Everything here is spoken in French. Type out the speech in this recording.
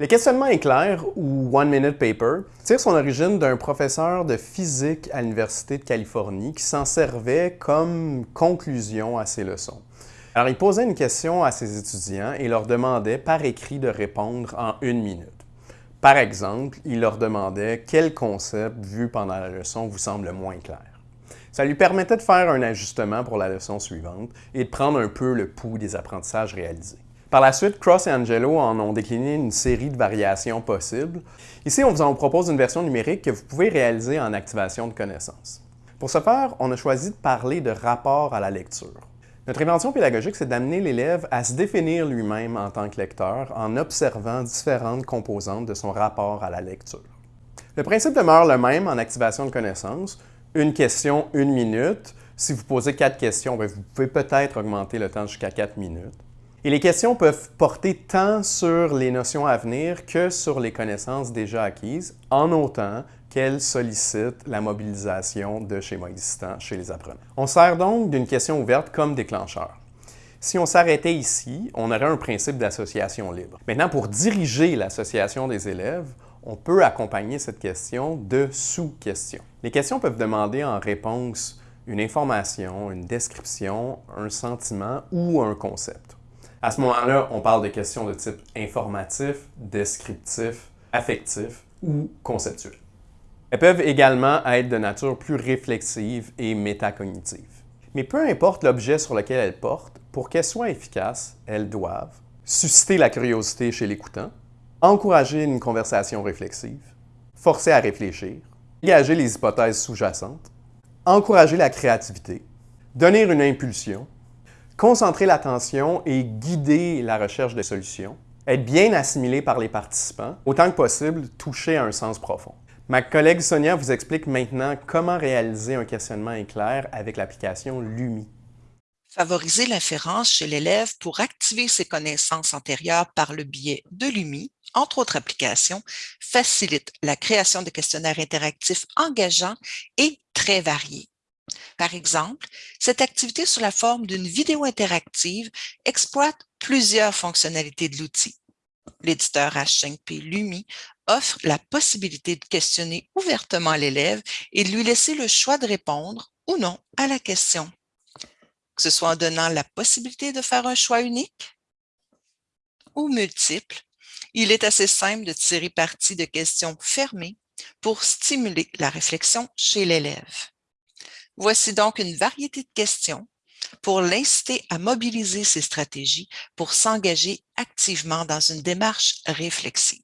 Le questionnement éclair, ou One Minute Paper, tire son origine d'un professeur de physique à l'Université de Californie qui s'en servait comme conclusion à ses leçons. Alors, il posait une question à ses étudiants et leur demandait par écrit de répondre en une minute. Par exemple, il leur demandait quel concept vu pendant la leçon vous semble le moins clair. Ça lui permettait de faire un ajustement pour la leçon suivante et de prendre un peu le pouls des apprentissages réalisés. Par la suite, Cross et Angelo en ont décliné une série de variations possibles. Ici, on vous en propose une version numérique que vous pouvez réaliser en activation de connaissances. Pour ce faire, on a choisi de parler de rapport à la lecture. Notre invention pédagogique, c'est d'amener l'élève à se définir lui-même en tant que lecteur en observant différentes composantes de son rapport à la lecture. Le principe demeure le même en activation de connaissances. Une question, une minute. Si vous posez quatre questions, ben, vous pouvez peut-être augmenter le temps jusqu'à quatre minutes. Et les questions peuvent porter tant sur les notions à venir que sur les connaissances déjà acquises, en autant qu'elles sollicitent la mobilisation de schémas existants chez les apprenants. On sert donc d'une question ouverte comme déclencheur. Si on s'arrêtait ici, on aurait un principe d'association libre. Maintenant, pour diriger l'association des élèves, on peut accompagner cette question de sous-questions. Les questions peuvent demander en réponse une information, une description, un sentiment ou un concept. À ce moment-là, on parle de questions de type informatif, descriptif, affectif ou conceptuel. Elles peuvent également être de nature plus réflexive et métacognitive. Mais peu importe l'objet sur lequel elles portent, pour qu'elles soient efficaces, elles doivent susciter la curiosité chez l'écoutant, encourager une conversation réflexive, forcer à réfléchir, engager les hypothèses sous-jacentes, encourager la créativité, donner une impulsion, concentrer l'attention et guider la recherche de solutions, être bien assimilé par les participants, autant que possible toucher à un sens profond. Ma collègue Sonia vous explique maintenant comment réaliser un questionnement éclair avec l'application LUMI. Favoriser l'inférence chez l'élève pour activer ses connaissances antérieures par le biais de LUMI, entre autres applications, facilite la création de questionnaires interactifs engageants et très variés. Par exemple, cette activité sous la forme d'une vidéo interactive exploite plusieurs fonctionnalités de l'outil. L'éditeur H5P Lumi offre la possibilité de questionner ouvertement l'élève et de lui laisser le choix de répondre ou non à la question. Que ce soit en donnant la possibilité de faire un choix unique ou multiple, il est assez simple de tirer parti de questions fermées pour stimuler la réflexion chez l'élève. Voici donc une variété de questions pour l'inciter à mobiliser ses stratégies pour s'engager activement dans une démarche réflexive.